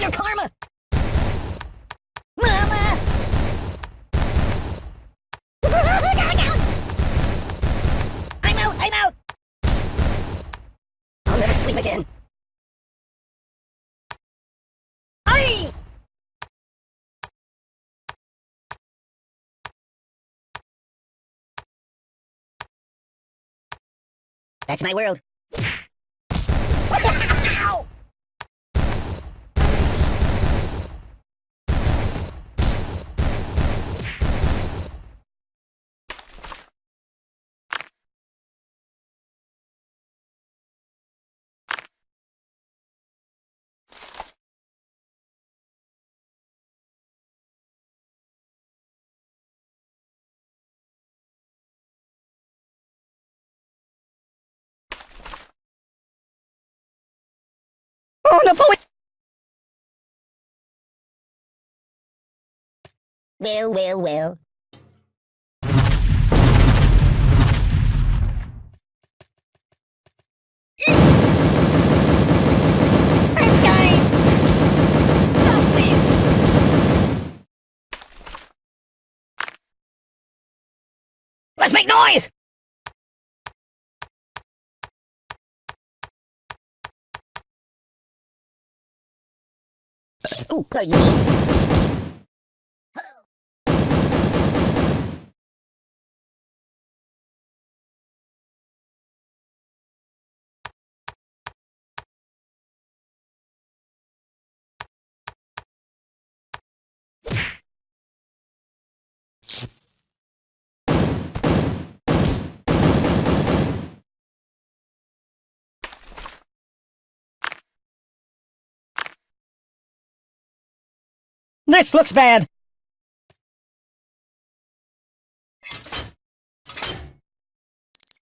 your karma! Mama! I'm out! I'm out! I'll never sleep again. Aye! That's my world. Well, well, well. Let's make noise! Oh, goodness. This looks bad.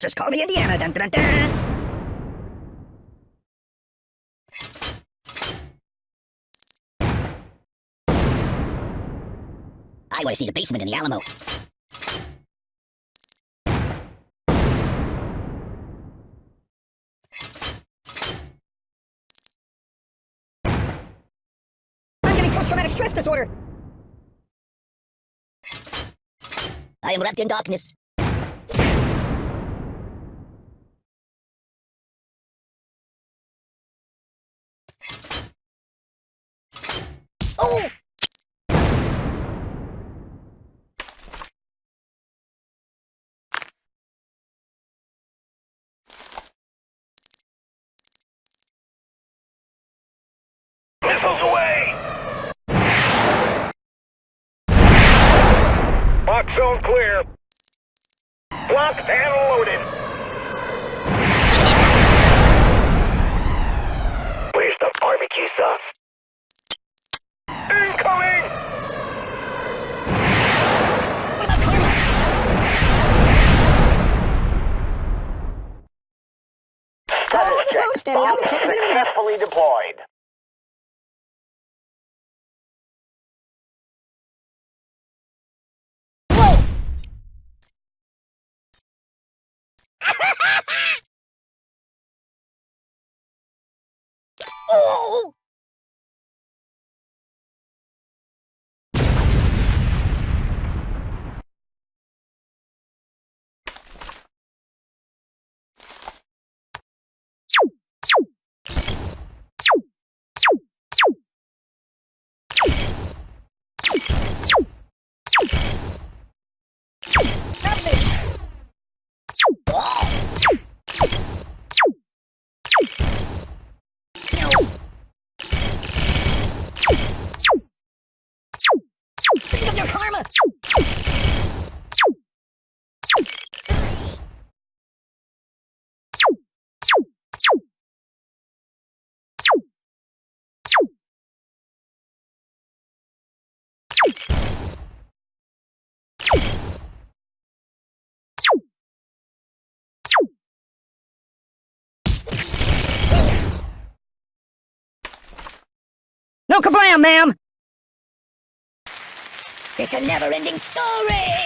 Just call me Indiana. Dun, dun, dun, I want to see the basement in the Alamo. I'm getting post-traumatic stress disorder. I am wrapped in darkness. Box zone clear. Locked and loaded. Where's the barbecue sauce? Incoming! What about karma? Status the phone steady. I'm take. Successfully deployed. Think Kablam, ma'am! It's a never-ending story!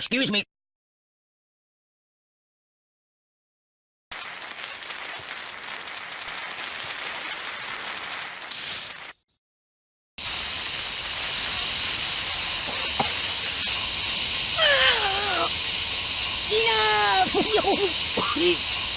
Excuse me. Ow!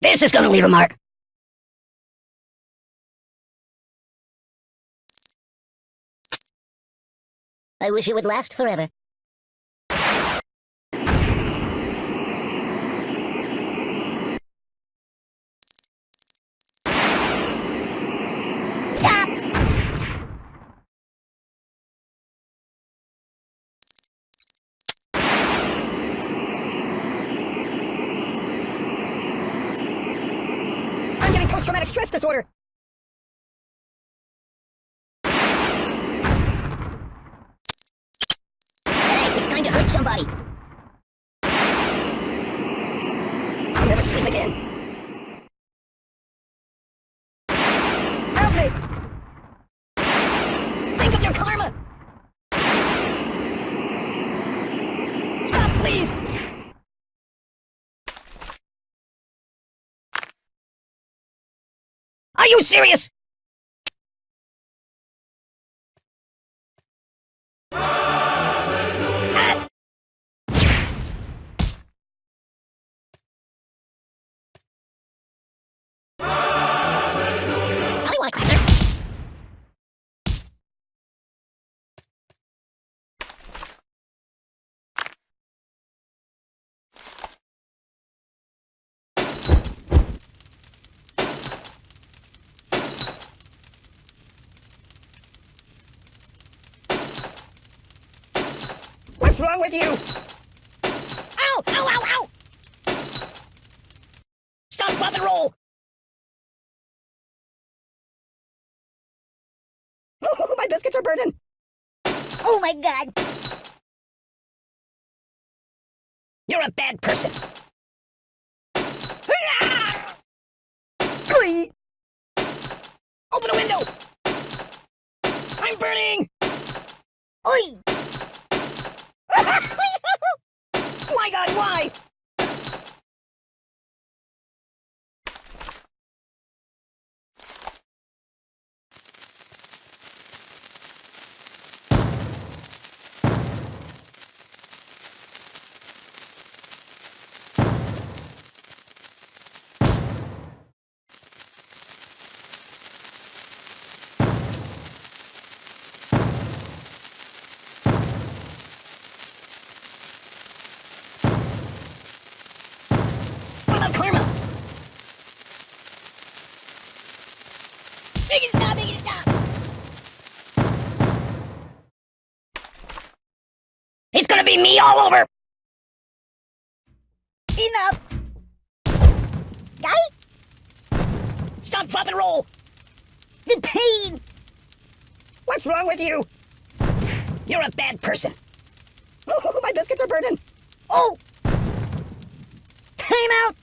This is gonna leave a mark. I wish it would last forever. Stop! I'm getting disorder. Hey, it's time to hurt somebody. I'll never sleep again. Help me! Think of your karma! Stop, please! Are you serious? What's wrong with you? Ow! Ow! Ow! Ow! Stop, drop, and roll! Oh, my biscuits are burning! Oh my god! You're a bad person! Open a window! I'm burning! Oi! my god, why? Gonna be me all over! Enough! Guy? Stop, drop, and roll! The pain! What's wrong with you? You're a bad person. Oh, my biscuits are burning. Oh! Time out!